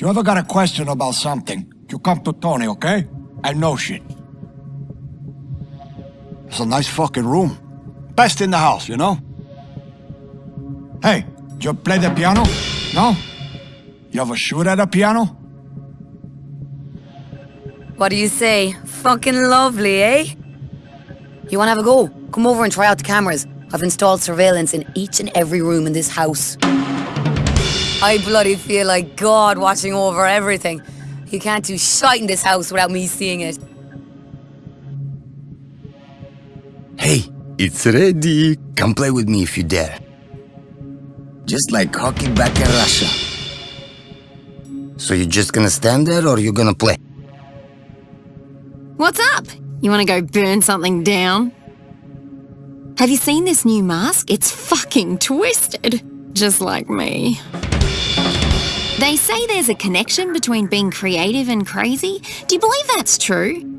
You ever got a question about something, you come to Tony, okay? I know shit. It's a nice fucking room. Best in the house, you know? Hey, you play the piano? No? You ever shoot at a piano? What do you say? Fucking lovely, eh? You wanna have a go? Come over and try out the cameras. I've installed surveillance in each and every room in this house. I bloody feel like God watching over everything. You can't do shite in this house without me seeing it. Hey, it's ready. Come play with me if you dare. Just like hockey back in Russia. So you're just gonna stand there or you're gonna play? What's up? You wanna go burn something down? Have you seen this new mask? It's fucking twisted. Just like me. They say there's a connection between being creative and crazy. Do you believe that's true?